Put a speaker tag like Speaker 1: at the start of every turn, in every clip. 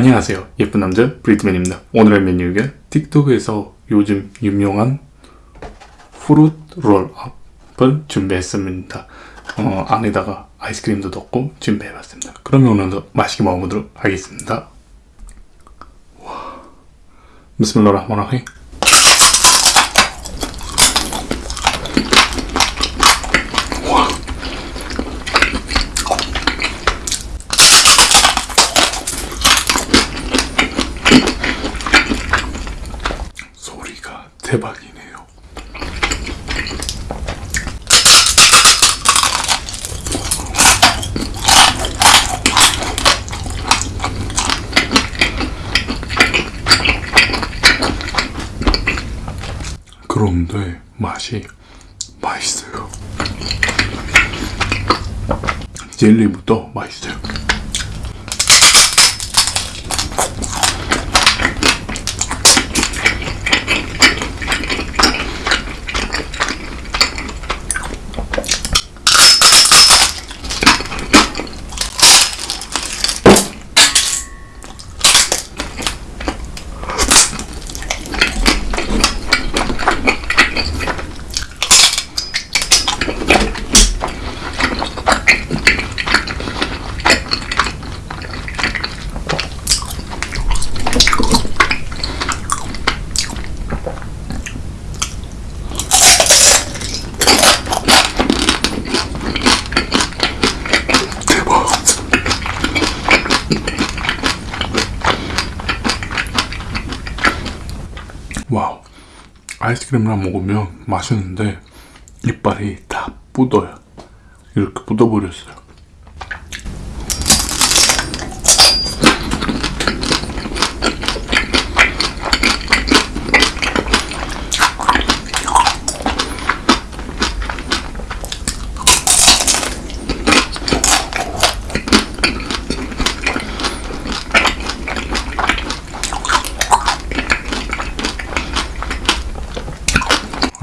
Speaker 1: 안녕하세요. 예쁜 남자 브리트맨입니다. 오늘의 메뉴가 틱톡에서 요즘 유명한 프루트 롤업을 준비했습니다. 어, 안에다가 아이스크림도 넣고 준비해봤습니다. 그러면 오늘도 맛있게 먹어보도록 하겠습니다. 와. 비스밀라 대박이네요. 그런데 맛이 맛있어요. 젤리부터 맛있어요. 와우 아이스크림이랑 먹으면 맛있는데 이빨이 다 묻어요. 이렇게 묻어버렸어요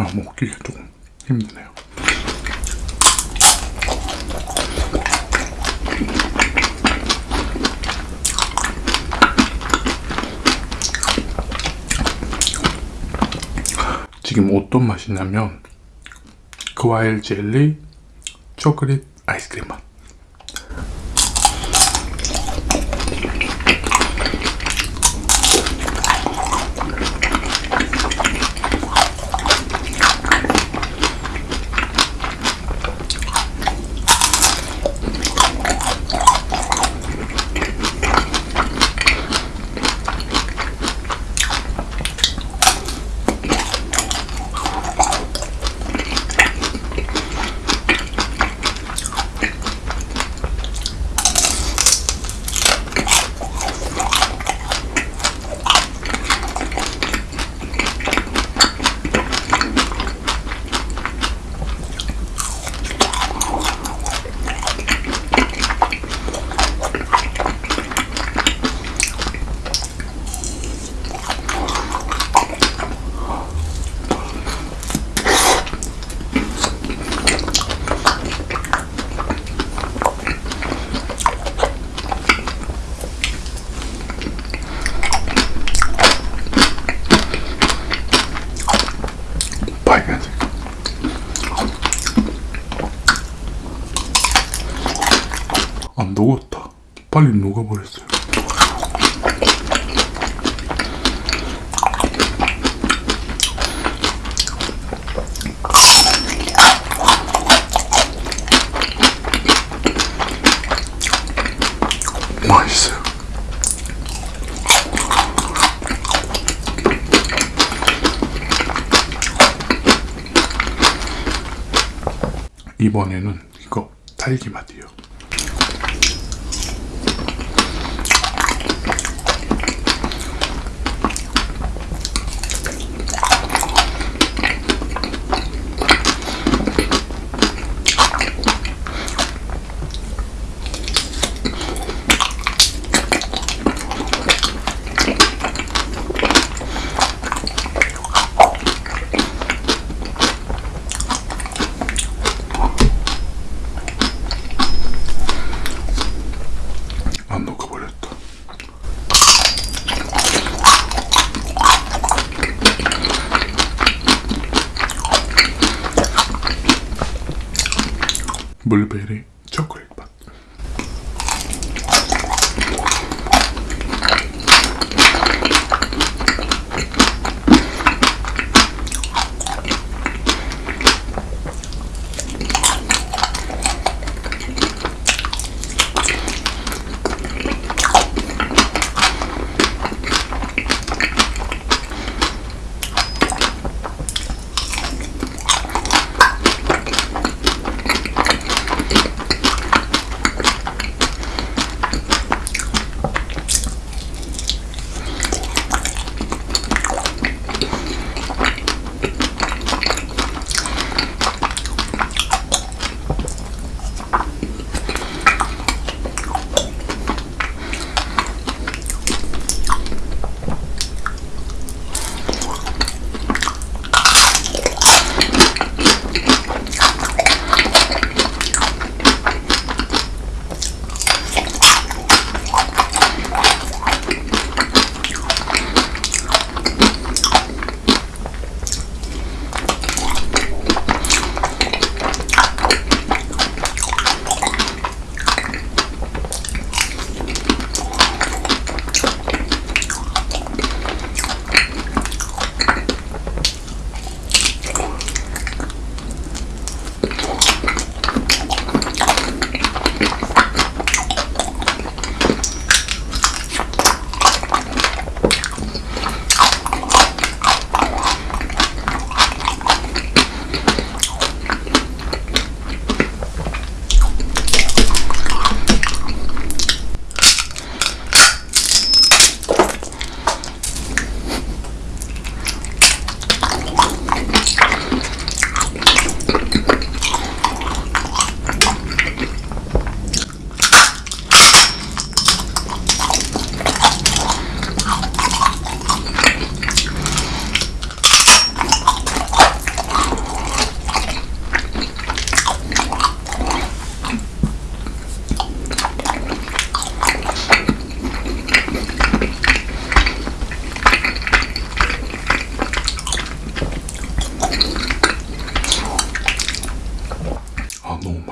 Speaker 1: 먹기가 조금 힘드네요. 지금 어떤 맛이냐면 과일 젤리, 초콜릿 아이스크림 맛. 안 녹았다. 빨리 맛있어요. 이번에는 이거 딸기 맛이에요. Bulberi.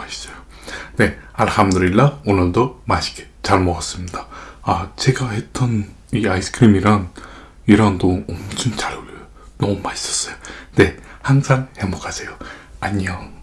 Speaker 1: 맛있어요. 네, 알함드릴라 오늘도 맛있게 잘 먹었습니다. 아 제가 했던 이 아이스크림이랑 이랑도 엄청 잘 어울려요. 너무 맛있었어요. 네, 항상 행복하세요. 안녕.